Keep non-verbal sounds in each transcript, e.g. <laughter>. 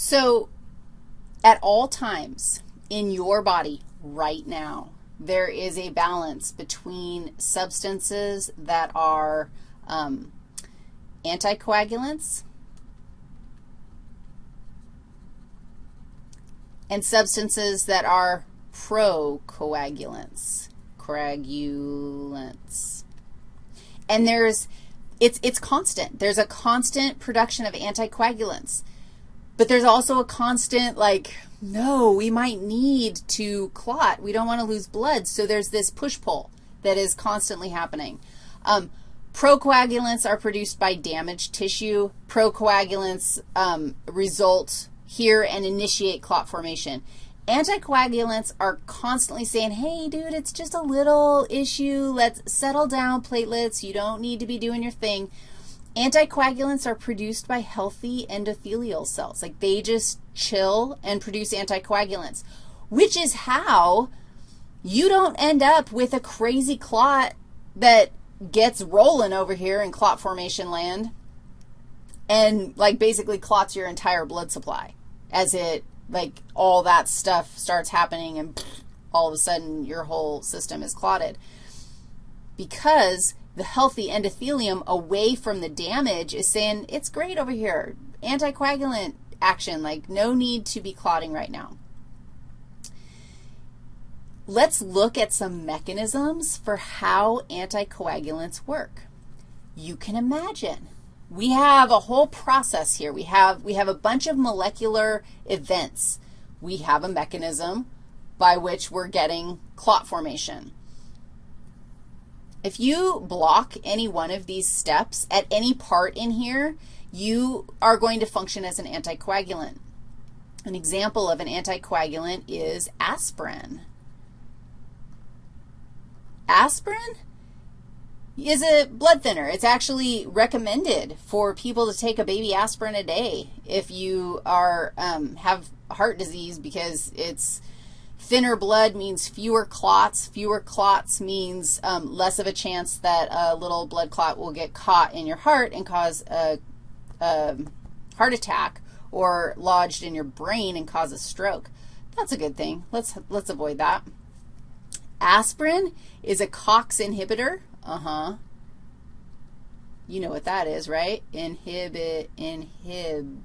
So at all times in your body right now, there is a balance between substances that are um, anticoagulants and substances that are procoagulants, coagulants. And there's, it's, it's constant. There's a constant production of anticoagulants. But there's also a constant, like, no, we might need to clot. We don't want to lose blood. So there's this push-pull that is constantly happening. Um, procoagulants are produced by damaged tissue. Procoagulants um, result here and initiate clot formation. Anticoagulants are constantly saying, hey, dude, it's just a little issue. Let's settle down platelets. You don't need to be doing your thing. Anticoagulants are produced by healthy endothelial cells. Like they just chill and produce anticoagulants, which is how you don't end up with a crazy clot that gets rolling over here in clot formation land and like basically clots your entire blood supply as it, like all that stuff starts happening and all of a sudden your whole system is clotted. Because the healthy endothelium away from the damage is saying, it's great over here, anticoagulant action, like no need to be clotting right now. Let's look at some mechanisms for how anticoagulants work. You can imagine we have a whole process here. We have, we have a bunch of molecular events. We have a mechanism by which we're getting clot formation. If you block any one of these steps at any part in here, you are going to function as an anticoagulant. An example of an anticoagulant is aspirin. Aspirin is a blood thinner. It's actually recommended for people to take a baby aspirin a day if you are um, have heart disease because it's thinner blood means fewer clots. Fewer clots means um, less of a chance that a little blood clot will get caught in your heart and cause a, a heart attack or lodged in your brain and cause a stroke. That's a good thing. Let's, let's avoid that. Aspirin is a COX inhibitor. Uh-huh. You know what that is, right? Inhibit, inhibitor.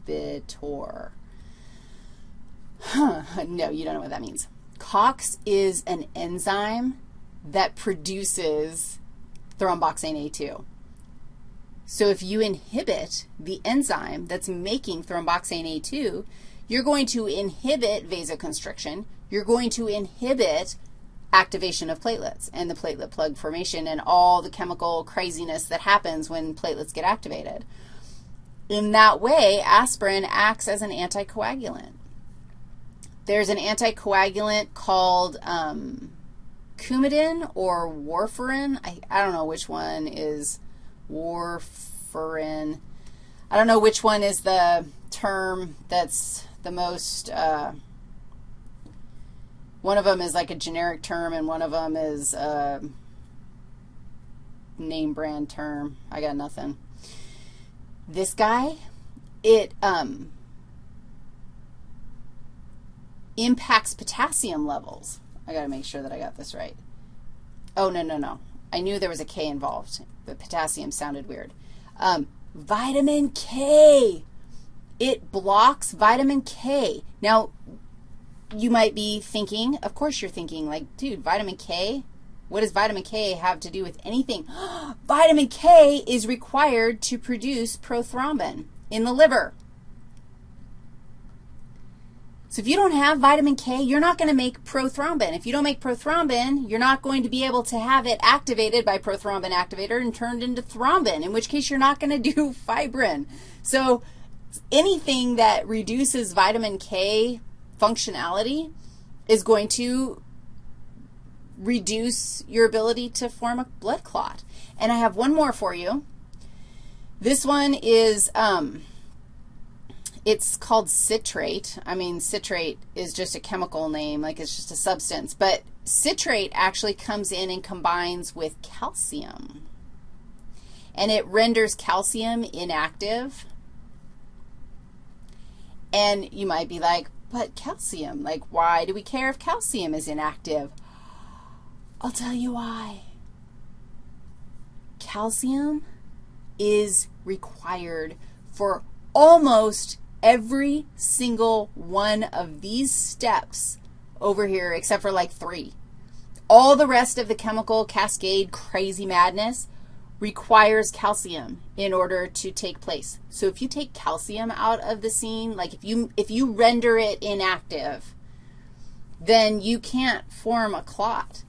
Huh. No, you don't know what that means. COX is an enzyme that produces thromboxane A2. So if you inhibit the enzyme that's making thromboxane A2, you're going to inhibit vasoconstriction. You're going to inhibit activation of platelets and the platelet plug formation and all the chemical craziness that happens when platelets get activated. In that way, aspirin acts as an anticoagulant. There's an anticoagulant called um, Coumadin or warfarin. I, I don't know which one is warfarin. I don't know which one is the term that's the most uh, one of them is like a generic term and one of them is a name brand term. I got nothing. This guy, it um, impacts potassium levels. I got to make sure that I got this right. Oh, no, no, no. I knew there was a K involved, but potassium sounded weird. Um, vitamin K. It blocks vitamin K. Now, you might be thinking, of course you're thinking, like, dude, vitamin K? What does vitamin K have to do with anything? <gasps> vitamin K is required to produce prothrombin in the liver. So if you don't have vitamin K, you're not going to make prothrombin. If you don't make prothrombin, you're not going to be able to have it activated by prothrombin activator and turned into thrombin, in which case you're not going to do <laughs> fibrin. So anything that reduces vitamin K functionality is going to reduce your ability to form a blood clot. And I have one more for you. This one is, um, it's called citrate. I mean, citrate is just a chemical name, like it's just a substance. But citrate actually comes in and combines with calcium. And it renders calcium inactive And you might be like, but calcium, like why do we care if calcium is inactive? I'll tell you why. Calcium is required for almost every single one of these steps over here except for like three. All the rest of the chemical cascade crazy madness requires calcium in order to take place. So if you take calcium out of the scene, like if you, if you render it inactive, then you can't form a clot.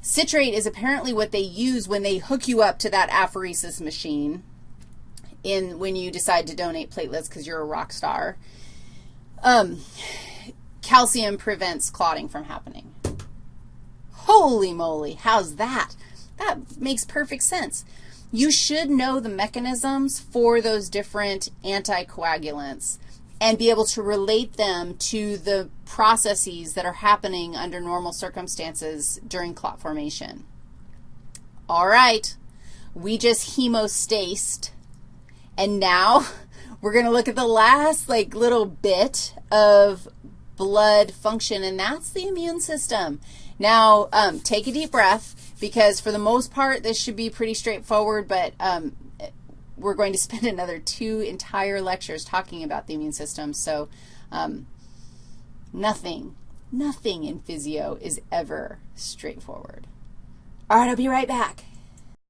Citrate is apparently what they use when they hook you up to that apheresis machine in when you decide to donate platelets because you're a rock star. Um, calcium prevents clotting from happening. Holy moly, how's that? That makes perfect sense. You should know the mechanisms for those different anticoagulants and be able to relate them to the processes that are happening under normal circumstances during clot formation. All right, we just hemostased, and now <laughs> we're going to look at the last, like, little bit of blood function, and that's the immune system. Now, um, take a deep breath because for the most part, this should be pretty straightforward, but um, we're going to <laughs> spend another two entire lectures talking about the immune system. So um, nothing, nothing in physio is ever straightforward. All right, I'll be right back.